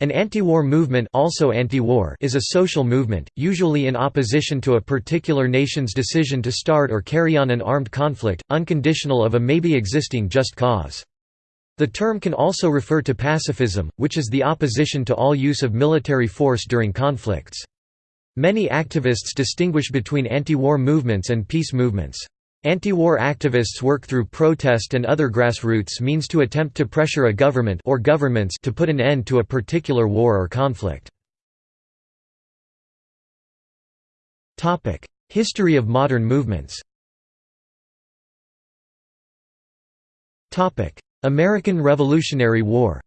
An anti-war movement also anti-war is a social movement, usually in opposition to a particular nation's decision to start or carry on an armed conflict, unconditional of a maybe existing just cause. The term can also refer to pacifism, which is the opposition to all use of military force during conflicts. Many activists distinguish between anti-war movements and peace movements. Anti-war activists work through protest and other grassroots means to attempt to pressure a government or governments to put an end to a particular war or conflict. History of modern movements American Revolutionary War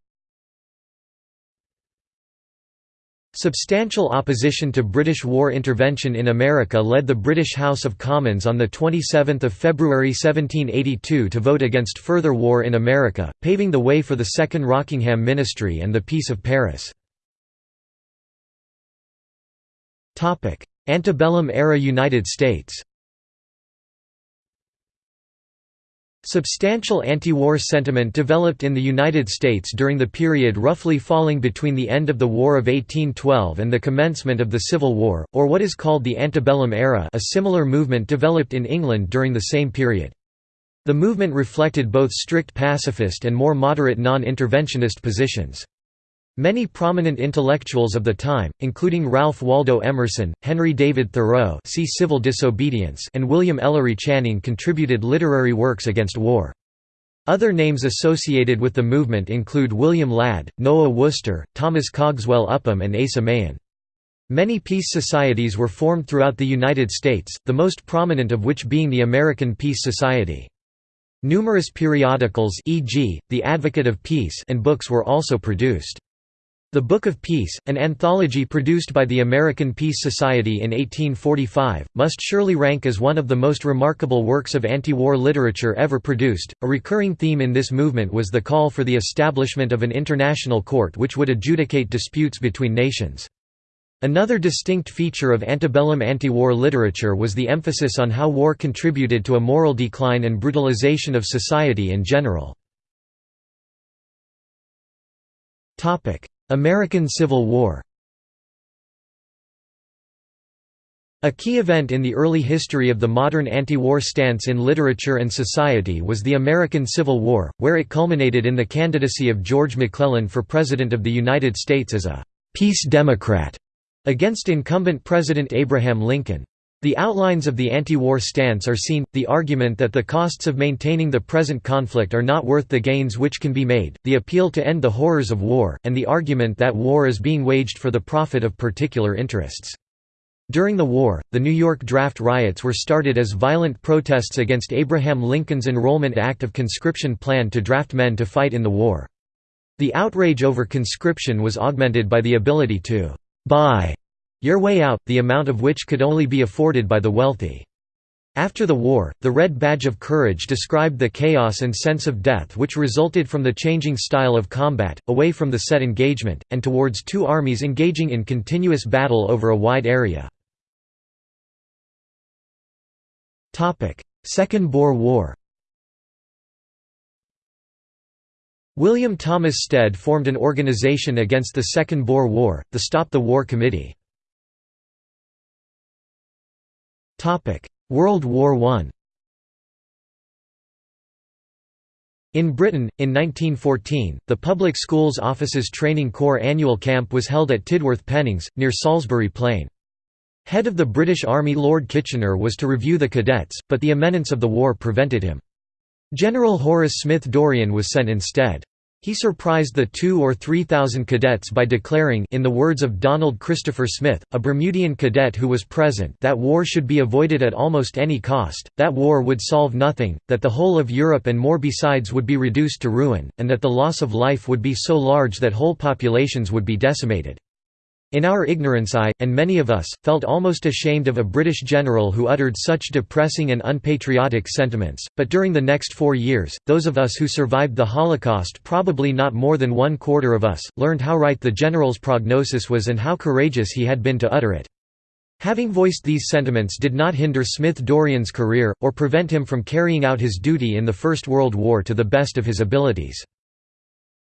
Substantial opposition to British war intervention in America led the British House of Commons on 27 February 1782 to vote against further war in America, paving the way for the Second Rockingham Ministry and the Peace of Paris. Antebellum era United States Substantial anti-war sentiment developed in the United States during the period roughly falling between the end of the War of 1812 and the commencement of the Civil War, or what is called the antebellum era a similar movement developed in England during the same period. The movement reflected both strict pacifist and more moderate non-interventionist positions. Many prominent intellectuals of the time, including Ralph Waldo Emerson, Henry David Thoreau see Civil Disobedience and William Ellery Channing contributed literary works against war. Other names associated with the movement include William Ladd, Noah Worcester, Thomas Cogswell Upham and Asa Mahan. Many peace societies were formed throughout the United States, the most prominent of which being the American Peace Society. Numerous periodicals e.g., The Advocate of Peace and books were also produced. The Book of Peace, an anthology produced by the American Peace Society in 1845, must surely rank as one of the most remarkable works of anti-war literature ever produced. A recurring theme in this movement was the call for the establishment of an international court which would adjudicate disputes between nations. Another distinct feature of antebellum anti-war literature was the emphasis on how war contributed to a moral decline and brutalization of society in general. American Civil War A key event in the early history of the modern anti-war stance in literature and society was the American Civil War, where it culminated in the candidacy of George McClellan for President of the United States as a «peace Democrat» against incumbent President Abraham Lincoln. The outlines of the anti-war stance are seen, the argument that the costs of maintaining the present conflict are not worth the gains which can be made, the appeal to end the horrors of war, and the argument that war is being waged for the profit of particular interests. During the war, the New York draft riots were started as violent protests against Abraham Lincoln's Enrollment Act of conscription plan to draft men to fight in the war. The outrage over conscription was augmented by the ability to «buy» your way out, the amount of which could only be afforded by the wealthy. After the war, the Red Badge of Courage described the chaos and sense of death which resulted from the changing style of combat, away from the set engagement, and towards two armies engaging in continuous battle over a wide area. Second Boer War William Thomas Stead formed an organization against the Second Boer War, the Stop the War Committee. World War I In Britain, in 1914, the Public Schools Officers Training Corps annual camp was held at Tidworth Pennings, near Salisbury Plain. Head of the British Army Lord Kitchener was to review the cadets, but the imminence of the war prevented him. General Horace Smith Dorrien was sent instead. He surprised the two or three thousand cadets by declaring in the words of Donald Christopher Smith, a Bermudian cadet who was present that war should be avoided at almost any cost, that war would solve nothing, that the whole of Europe and more besides would be reduced to ruin, and that the loss of life would be so large that whole populations would be decimated. In our ignorance I, and many of us, felt almost ashamed of a British general who uttered such depressing and unpatriotic sentiments, but during the next four years, those of us who survived the Holocaust probably not more than one quarter of us, learned how right the general's prognosis was and how courageous he had been to utter it. Having voiced these sentiments did not hinder Smith Dorrien's career, or prevent him from carrying out his duty in the First World War to the best of his abilities.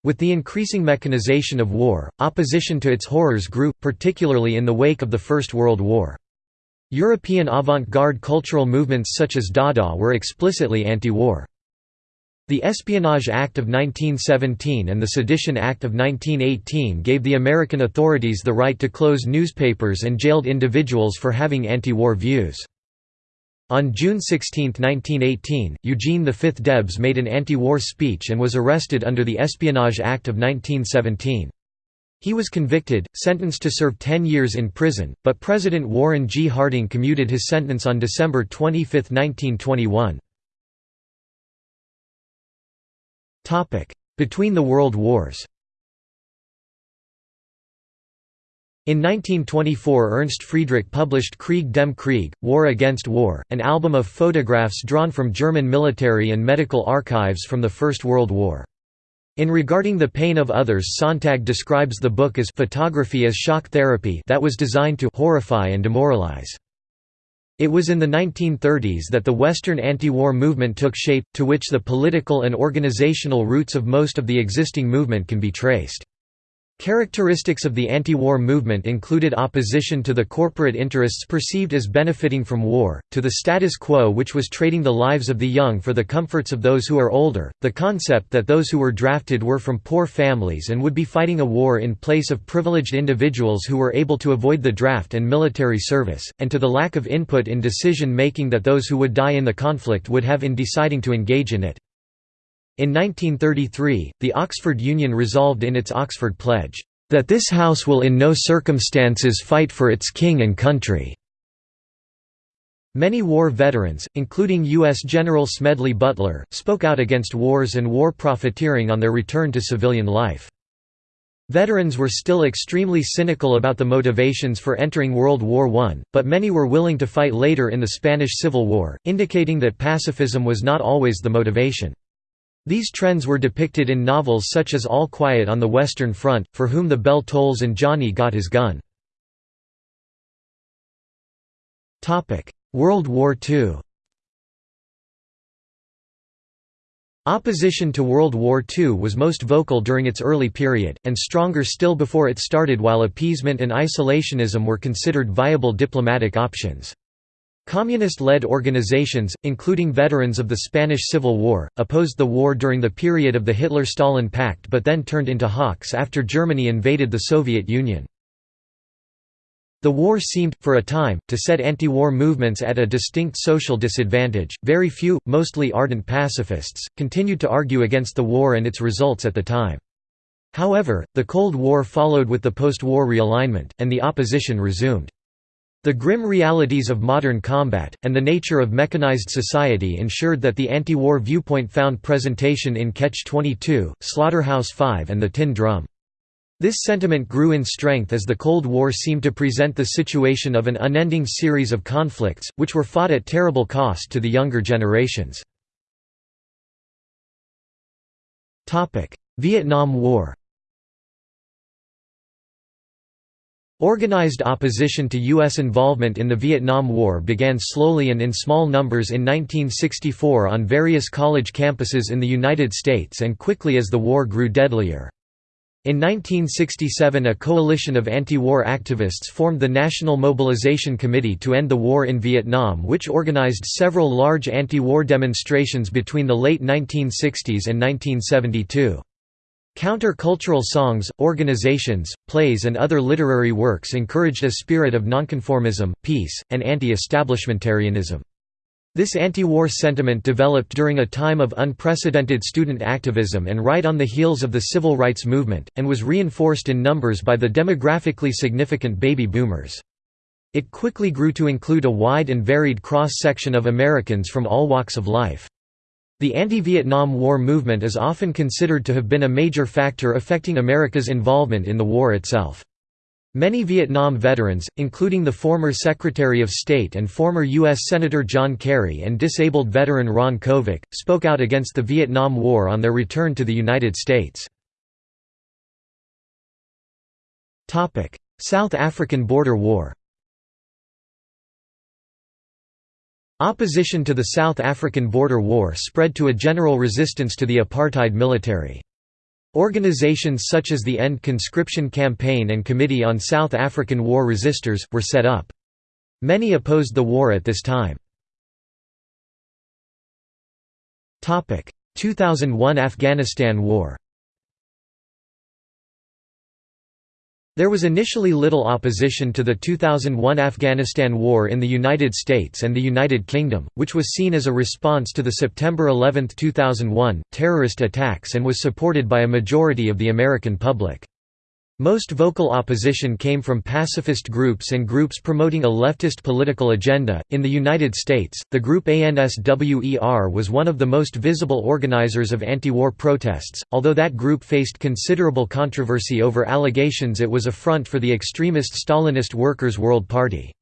With the increasing mechanization of war, opposition to its horrors grew, particularly in the wake of the First World War. European avant-garde cultural movements such as Dada were explicitly anti-war. The Espionage Act of 1917 and the Sedition Act of 1918 gave the American authorities the right to close newspapers and jailed individuals for having anti-war views. On June 16, 1918, Eugene V Debs made an anti-war speech and was arrested under the Espionage Act of 1917. He was convicted, sentenced to serve 10 years in prison, but President Warren G. Harding commuted his sentence on December 25, 1921. Between the World Wars In 1924 Ernst Friedrich published Krieg dem Krieg, War Against War, an album of photographs drawn from German military and medical archives from the First World War. In Regarding the Pain of Others Sontag describes the book as photography as shock therapy that was designed to horrify and demoralize. It was in the 1930s that the Western anti-war movement took shape, to which the political and organizational roots of most of the existing movement can be traced. Characteristics of the anti-war movement included opposition to the corporate interests perceived as benefiting from war, to the status quo which was trading the lives of the young for the comforts of those who are older, the concept that those who were drafted were from poor families and would be fighting a war in place of privileged individuals who were able to avoid the draft and military service, and to the lack of input in decision-making that those who would die in the conflict would have in deciding to engage in it. In 1933, the Oxford Union resolved in its Oxford Pledge, "...that this House will in no circumstances fight for its king and country." Many war veterans, including U.S. General Smedley Butler, spoke out against wars and war profiteering on their return to civilian life. Veterans were still extremely cynical about the motivations for entering World War I, but many were willing to fight later in the Spanish Civil War, indicating that pacifism was not always the motivation. These trends were depicted in novels such as All Quiet on the Western Front, For Whom the Bell Tolls and Johnny Got His Gun. World War II Opposition to World War II was most vocal during its early period, and stronger still before it started while appeasement and isolationism were considered viable diplomatic options. Communist-led organizations, including veterans of the Spanish Civil War, opposed the war during the period of the Hitler–Stalin Pact but then turned into hawks after Germany invaded the Soviet Union. The war seemed, for a time, to set anti-war movements at a distinct social disadvantage. Very few, mostly ardent pacifists, continued to argue against the war and its results at the time. However, the Cold War followed with the post-war realignment, and the opposition resumed. The grim realities of modern combat, and the nature of mechanized society ensured that the anti-war viewpoint found presentation in Catch-22, Slaughterhouse-Five and The Tin Drum. This sentiment grew in strength as the Cold War seemed to present the situation of an unending series of conflicts, which were fought at terrible cost to the younger generations. Vietnam War Organized opposition to U.S. involvement in the Vietnam War began slowly and in small numbers in 1964 on various college campuses in the United States and quickly as the war grew deadlier. In 1967 a coalition of anti-war activists formed the National Mobilization Committee to End the War in Vietnam which organized several large anti-war demonstrations between the late 1960s and 1972. Counter-cultural songs, organizations, plays and other literary works encouraged a spirit of nonconformism, peace, and anti-establishmentarianism. This anti-war sentiment developed during a time of unprecedented student activism and right on the heels of the civil rights movement, and was reinforced in numbers by the demographically significant baby boomers. It quickly grew to include a wide and varied cross-section of Americans from all walks of life. The anti-Vietnam War movement is often considered to have been a major factor affecting America's involvement in the war itself. Many Vietnam veterans, including the former Secretary of State and former U.S. Senator John Kerry and disabled veteran Ron Kovic, spoke out against the Vietnam War on their return to the United States. South African Border War Opposition to the South African Border War spread to a general resistance to the apartheid military. Organizations such as the End Conscription Campaign and Committee on South African War Resisters, were set up. Many opposed the war at this time. 2001 Afghanistan War There was initially little opposition to the 2001 Afghanistan War in the United States and the United Kingdom, which was seen as a response to the September 11, 2001, terrorist attacks and was supported by a majority of the American public. Most vocal opposition came from pacifist groups and groups promoting a leftist political agenda. In the United States, the group ANSWER was one of the most visible organizers of anti war protests, although that group faced considerable controversy over allegations it was a front for the extremist Stalinist Workers' World Party.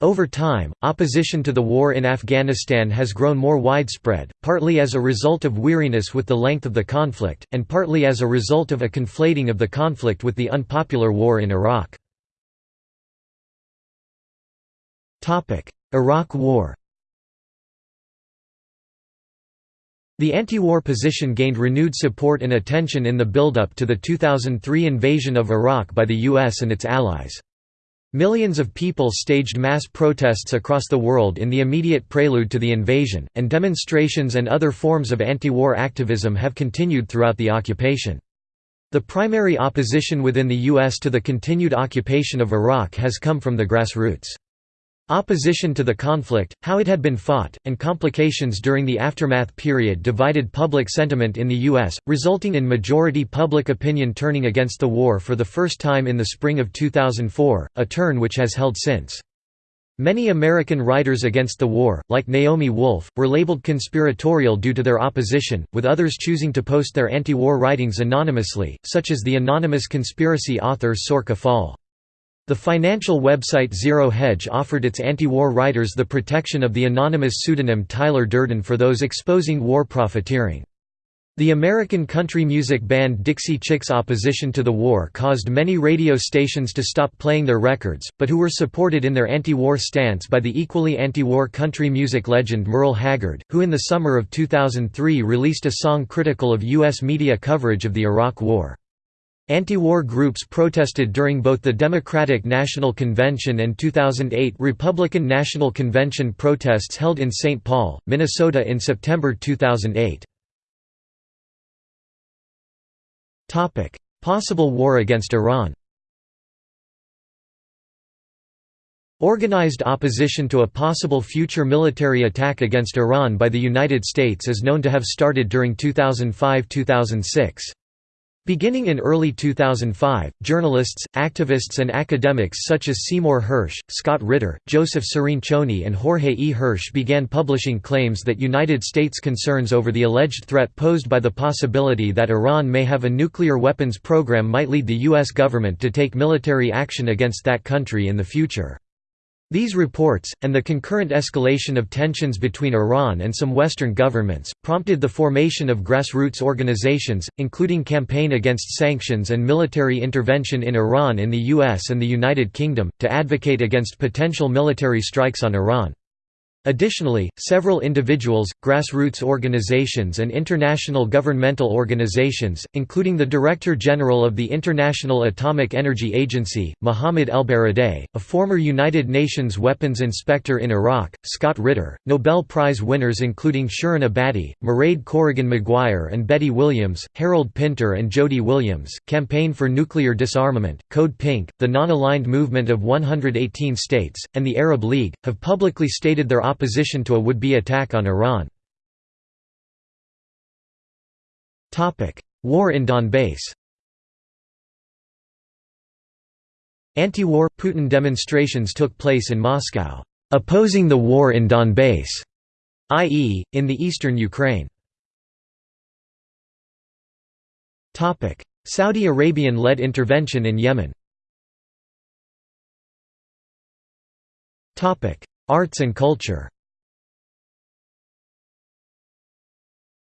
Over time, opposition to the war in Afghanistan has grown more widespread, partly as a result of weariness with the length of the conflict, and partly as a result of a conflating of the conflict with the unpopular war in Iraq. Iraq War The anti-war position gained renewed support and attention in the build-up to the 2003 invasion of Iraq by the US and its allies. Millions of people staged mass protests across the world in the immediate prelude to the invasion, and demonstrations and other forms of anti-war activism have continued throughout the occupation. The primary opposition within the U.S. to the continued occupation of Iraq has come from the grassroots. Opposition to the conflict, how it had been fought, and complications during the aftermath period divided public sentiment in the U.S., resulting in majority public opinion turning against the war for the first time in the spring of 2004, a turn which has held since. Many American writers against the war, like Naomi Wolf, were labeled conspiratorial due to their opposition, with others choosing to post their anti-war writings anonymously, such as the anonymous conspiracy author Sorcha Faal. The financial website Zero Hedge offered its anti-war writers the protection of the anonymous pseudonym Tyler Durden for those exposing war profiteering. The American country music band Dixie Chicks' opposition to the war caused many radio stations to stop playing their records, but who were supported in their anti-war stance by the equally anti-war country music legend Merle Haggard, who in the summer of 2003 released a song critical of U.S. media coverage of the Iraq War. Anti-war groups protested during both the Democratic National Convention and 2008 Republican National Convention protests held in St. Paul, Minnesota in September 2008. Possible war against Iran Organized opposition to a possible future military attack against Iran by the United States is known to have started during 2005–2006. Beginning in early 2005, journalists, activists and academics such as Seymour Hersh, Scott Ritter, Joseph Cirincione and Jorge E. Hirsch began publishing claims that United States concerns over the alleged threat posed by the possibility that Iran may have a nuclear weapons program might lead the U.S. government to take military action against that country in the future. These reports, and the concurrent escalation of tensions between Iran and some Western governments, prompted the formation of grassroots organizations, including Campaign Against Sanctions and Military Intervention in Iran in the US and the United Kingdom, to advocate against potential military strikes on Iran. Additionally, several individuals, grassroots organizations and international governmental organizations, including the Director General of the International Atomic Energy Agency, Mohammad ElBaradei, a former United Nations weapons inspector in Iraq, Scott Ritter, Nobel Prize winners including Shirin Ebadi, Mairead Corrigan Maguire and Betty Williams, Harold Pinter and Jody Williams, Campaign for Nuclear Disarmament, Code Pink, the Non-Aligned Movement of 118 States, and the Arab League, have publicly stated their opposition to a would-be attack on Iran. War in Donbass Anti-war, Putin demonstrations took place in Moscow, opposing the war in Donbass, i.e., in the eastern Ukraine. Saudi Arabian-led intervention in Yemen Arts and culture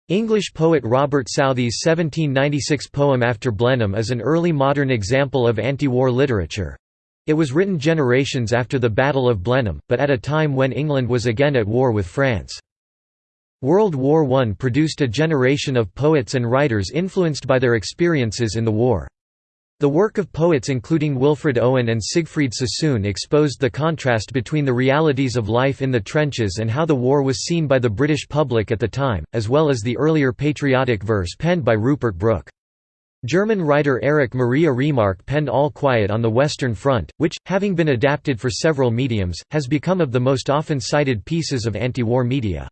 English poet Robert Southey's 1796 poem After Blenheim is an early modern example of anti-war literature. It was written generations after the Battle of Blenheim, but at a time when England was again at war with France. World War I produced a generation of poets and writers influenced by their experiences in the war. The work of poets including Wilfred Owen and Siegfried Sassoon exposed the contrast between the realities of life in the trenches and how the war was seen by the British public at the time, as well as the earlier patriotic verse penned by Rupert Brooke. German writer Erich Maria Remarque penned All Quiet on the Western Front, which, having been adapted for several mediums, has become of the most often cited pieces of anti-war media.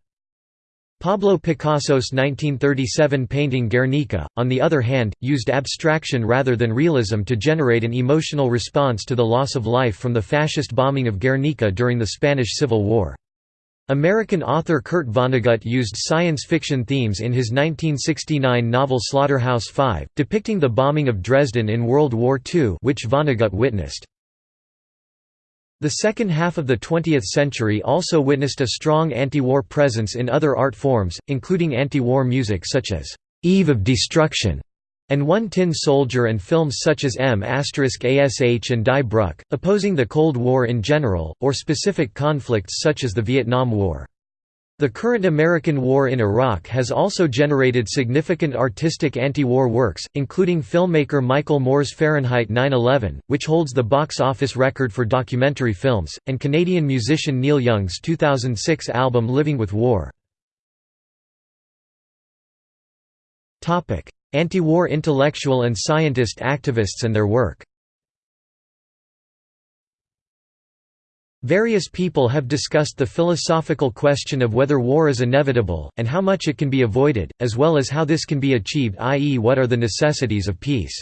Pablo Picasso's 1937 painting Guernica, on the other hand, used abstraction rather than realism to generate an emotional response to the loss of life from the fascist bombing of Guernica during the Spanish Civil War. American author Kurt Vonnegut used science fiction themes in his 1969 novel Slaughterhouse-Five, depicting the bombing of Dresden in World War II which Vonnegut witnessed. The second half of the 20th century also witnessed a strong anti-war presence in other art forms, including anti-war music such as «Eve of Destruction» and One Tin Soldier and films such as M***** Ash and Die Bruck, opposing the Cold War in general, or specific conflicts such as the Vietnam War. The current American war in Iraq has also generated significant artistic anti-war works, including filmmaker Michael Moore's Fahrenheit 9/11, which holds the box office record for documentary films, and Canadian musician Neil Young's 2006 album Living with War. Anti-war intellectual and scientist activists and their work Various people have discussed the philosophical question of whether war is inevitable, and how much it can be avoided, as well as how this can be achieved i.e. what are the necessities of peace.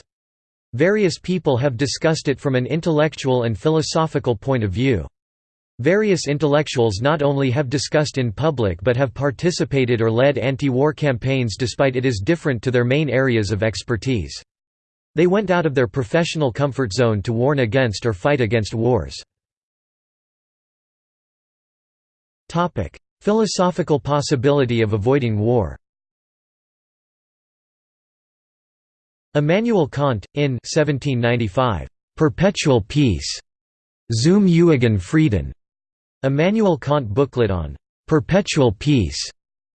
Various people have discussed it from an intellectual and philosophical point of view. Various intellectuals not only have discussed in public but have participated or led anti-war campaigns despite it is different to their main areas of expertise. They went out of their professional comfort zone to warn against or fight against wars. Topic: Philosophical possibility of avoiding war. Immanuel Kant, in 1795, "'Perpetual Peace' Zum ewigen Frieden", Immanuel Kant booklet on "'Perpetual Peace'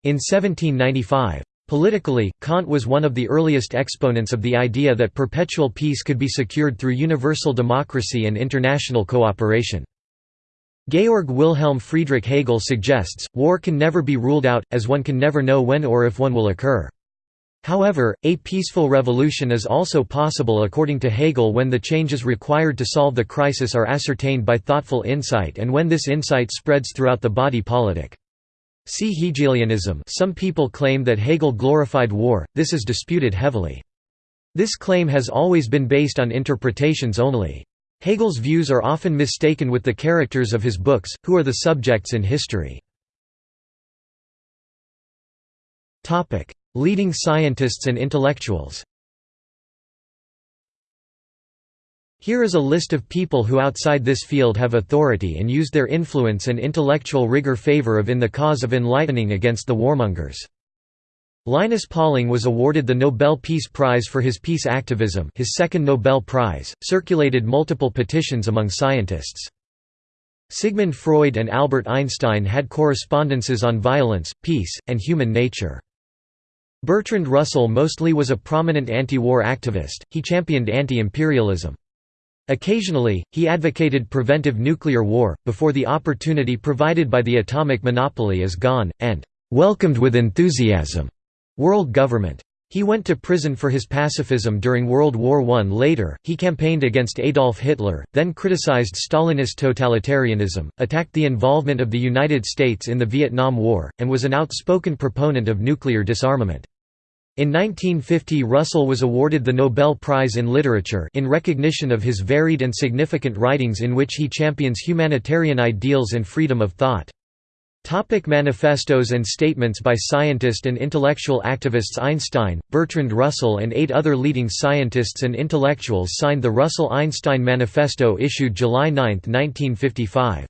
in 1795. Politically, Kant was one of the earliest exponents of the idea that perpetual peace could be secured through universal democracy and international cooperation. Georg Wilhelm Friedrich Hegel suggests, war can never be ruled out, as one can never know when or if one will occur. However, a peaceful revolution is also possible according to Hegel when the changes required to solve the crisis are ascertained by thoughtful insight and when this insight spreads throughout the body politic. See Hegelianism some people claim that Hegel glorified war, this is disputed heavily. This claim has always been based on interpretations only. Hegel's views are often mistaken with the characters of his books, who are the subjects in history. Leading scientists and intellectuals Here is a list of people who outside this field have authority and used their influence and intellectual rigor favor of in the cause of enlightening against the warmongers. Linus Pauling was awarded the Nobel Peace Prize for his peace activism his second Nobel Prize, circulated multiple petitions among scientists. Sigmund Freud and Albert Einstein had correspondences on violence, peace, and human nature. Bertrand Russell mostly was a prominent anti-war activist, he championed anti-imperialism. Occasionally, he advocated preventive nuclear war, before the opportunity provided by the atomic monopoly is gone, and "...welcomed with enthusiasm." World government. He went to prison for his pacifism during World War I. Later, he campaigned against Adolf Hitler, then criticized Stalinist totalitarianism, attacked the involvement of the United States in the Vietnam War, and was an outspoken proponent of nuclear disarmament. In 1950 Russell was awarded the Nobel Prize in Literature in recognition of his varied and significant writings in which he champions humanitarian ideals and freedom of thought. Topic manifestos and statements by scientist and intellectual activists Einstein, Bertrand Russell and eight other leading scientists and intellectuals signed the Russell-Einstein Manifesto issued July 9, 1955.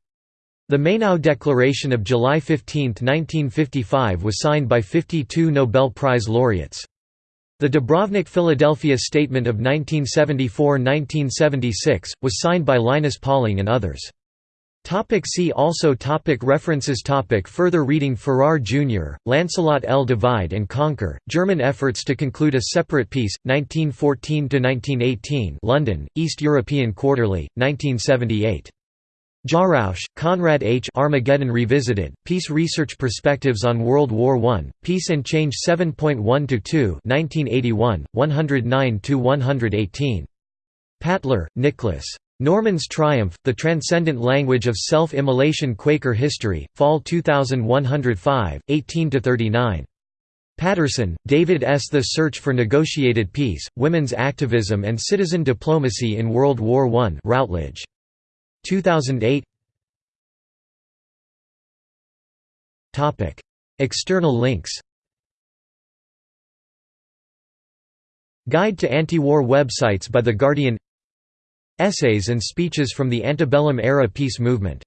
The Mainau Declaration of July 15, 1955 was signed by 52 Nobel Prize laureates. The Dubrovnik Philadelphia Statement of 1974–1976, was signed by Linus Pauling and others. Topic see also topic References topic Further reading Farrar, Jr., Lancelot L. Divide and Conquer, German Efforts to Conclude a Separate Peace, 1914–1918 London, East European Quarterly, 1978. Jarausch, Konrad H. Armageddon Revisited, Peace Research Perspectives on World War I, Peace and Change 7.1–2 1981, 109–118. Patler, Nicholas. Norman's Triumph, The Transcendent Language of Self-Immolation Quaker History, Fall 2105, 18–39. Patterson, David S. The Search for Negotiated Peace, Women's Activism and Citizen Diplomacy in World War I Routledge. 2008 External links Guide to anti-war websites by The Guardian Essays and speeches from the antebellum era peace movement